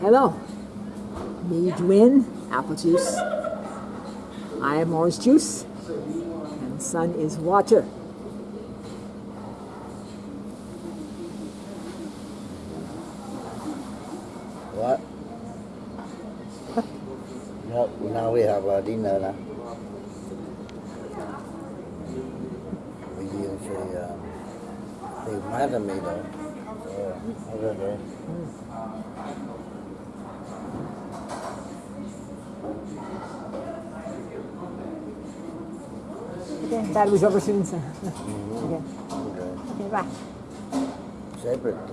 Hello. Me, win apple juice. I am orange juice. And sun is water. What? no, now we have a dinner now. We use a um, the madame though. Oh, Okay, that was over soon, sir. Mm -hmm. Okay. Okay. Bye. Separate.